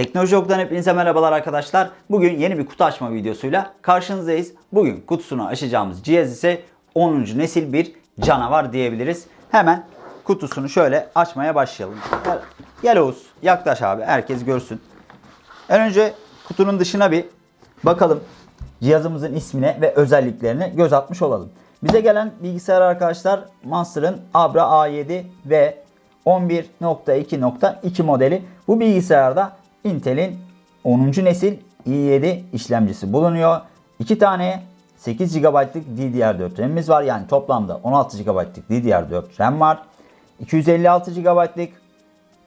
Teknoloji Ok'tan hepinize merhabalar arkadaşlar. Bugün yeni bir kutu açma videosuyla karşınızdayız. Bugün kutusunu açacağımız cihaz ise 10. nesil bir canavar diyebiliriz. Hemen kutusunu şöyle açmaya başlayalım. Gel, gel yaklaş abi herkes görsün. En önce kutunun dışına bir bakalım. Cihazımızın ismine ve özelliklerine göz atmış olalım. Bize gelen bilgisayar arkadaşlar Monster'ın Abra A7 ve 11.2.2 modeli. Bu bilgisayarda Intel'in 10. nesil i7 işlemcisi bulunuyor. 2 tane 8 GB'lık DDR4 RAM'imiz var. Yani toplamda 16 GB'lık DDR4 RAM var. 256 GB'lık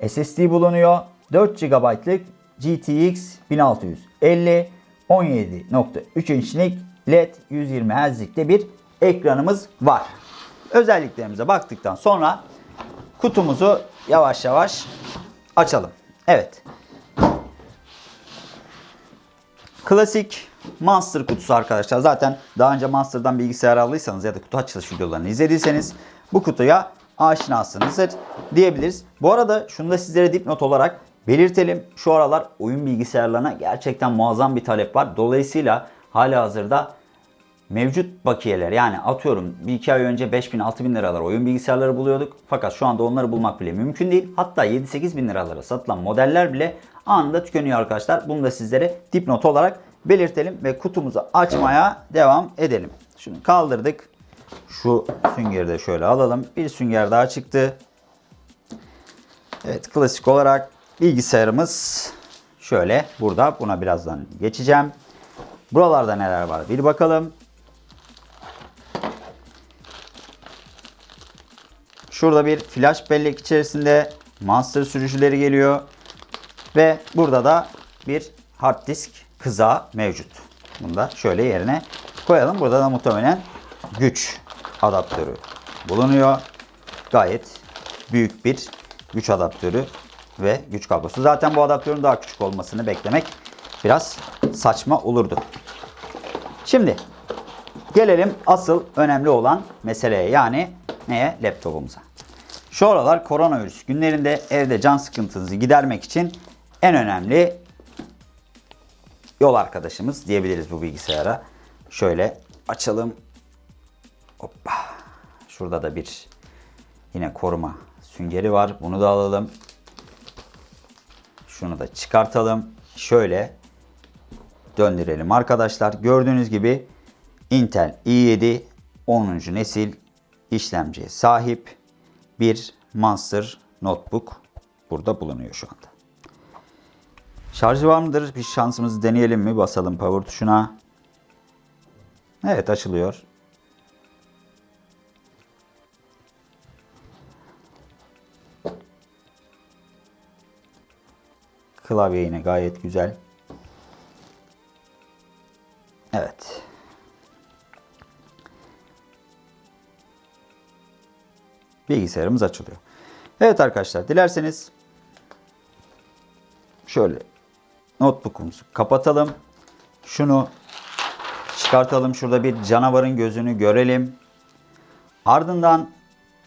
SSD bulunuyor. 4 GB'lık GTX 1650 17.3 inçlik LED 120 Hz'likte bir ekranımız var. Özelliklerimize baktıktan sonra kutumuzu yavaş yavaş açalım. Evet. Klasik Monster kutusu arkadaşlar. Zaten daha önce Monster'dan bilgisayar aldıysanız ya da kutu açılış videolarını izlediyseniz bu kutuya aşinasınızdır diyebiliriz. Bu arada şunu da sizlere dipnot olarak belirtelim. Şu aralar oyun bilgisayarlarına gerçekten muazzam bir talep var. Dolayısıyla hala hazırda mevcut bakiyeler yani atıyorum bir iki ay önce 5000 6000 liralar oyun bilgisayarları buluyorduk. Fakat şu anda onları bulmak bile mümkün değil. Hatta 7-8 bin liralara satılan modeller bile anında tükeniyor arkadaşlar. Bunu da sizlere dipnot olarak belirtelim ve kutumuzu açmaya devam edelim. Şunu kaldırdık. Şu süngeri de şöyle alalım. Bir sünger daha çıktı. Evet klasik olarak bilgisayarımız şöyle burada. Buna birazdan geçeceğim. Buralarda neler var bir bakalım. Şurada bir flash bellek içerisinde Monster sürücüleri geliyor. Ve burada da bir hard disk kızağı mevcut. Bunu da şöyle yerine koyalım. Burada da muhtemelen güç adaptörü bulunuyor. Gayet büyük bir güç adaptörü ve güç kablosu. Zaten bu adaptörün daha küçük olmasını beklemek biraz saçma olurdu. Şimdi gelelim asıl önemli olan meseleye yani neye? Laptopumuza. Şu aralar koronavirüs günlerinde evde can sıkıntınızı gidermek için en önemli yol arkadaşımız diyebiliriz bu bilgisayara. Şöyle açalım. Hoppa. Şurada da bir yine koruma süngeri var. Bunu da alalım. Şunu da çıkartalım. Şöyle döndürelim arkadaşlar. Gördüğünüz gibi Intel i7 10. nesil işlemciye sahip bir Monster Notebook burada bulunuyor şu anda. Şarjı var mıdır? Bir şansımızı deneyelim mi? Basalım power tuşuna. Evet açılıyor. Klavye yine gayet güzel. Evet. Bilgisayarımız açılıyor. Evet arkadaşlar dilerseniz şöyle notebook'umuzu kapatalım. Şunu çıkartalım. Şurada bir canavarın gözünü görelim. Ardından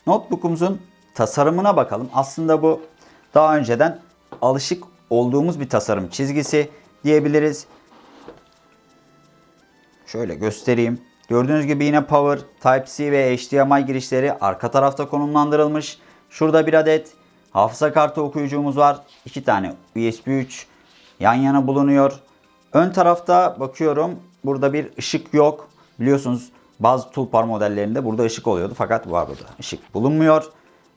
notebook'umuzun tasarımına bakalım. Aslında bu daha önceden alışık olduğumuz bir tasarım çizgisi diyebiliriz. Şöyle göstereyim. Gördüğünüz gibi yine power, Type-C ve HDMI girişleri arka tarafta konumlandırılmış. Şurada bir adet hafıza kartı okuyucumuz var. İki tane USB 3 yan yana bulunuyor. Ön tarafta bakıyorum burada bir ışık yok. Biliyorsunuz bazı Tulpar modellerinde burada ışık oluyordu fakat var burada ışık bulunmuyor.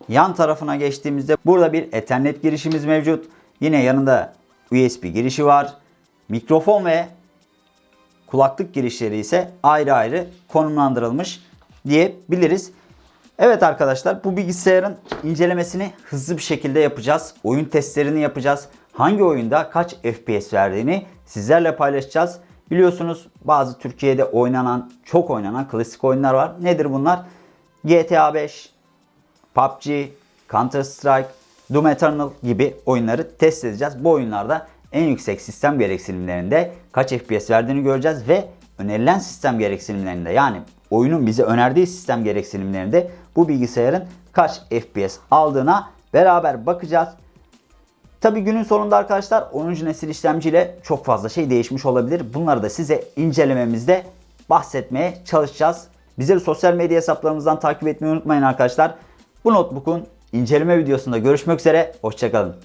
Yan tarafına geçtiğimizde burada bir Ethernet girişimiz mevcut. Yine yanında USB girişi var. Mikrofon ve kulaklık girişleri ise ayrı ayrı konumlandırılmış diyebiliriz. Evet arkadaşlar bu bilgisayarın incelemesini hızlı bir şekilde yapacağız. Oyun testlerini yapacağız. Hangi oyunda kaç FPS verdiğini sizlerle paylaşacağız. Biliyorsunuz bazı Türkiye'de oynanan, çok oynanan klasik oyunlar var. Nedir bunlar? GTA 5, PUBG, Counter Strike, Doom Eternal gibi oyunları test edeceğiz. Bu oyunlarda en yüksek sistem gereksinimlerinde kaç FPS verdiğini göreceğiz ve önerilen sistem gereksinimlerinde yani oyunun bize önerdiği sistem gereksinimlerinde bu bilgisayarın kaç FPS aldığına beraber bakacağız. Tabi günün sonunda arkadaşlar 10. nesil işlemciyle çok fazla şey değişmiş olabilir. Bunları da size incelememizde bahsetmeye çalışacağız. Bizleri sosyal medya hesaplarımızdan takip etmeyi unutmayın arkadaşlar. Bu notebook'un inceleme videosunda görüşmek üzere. Hoşçakalın.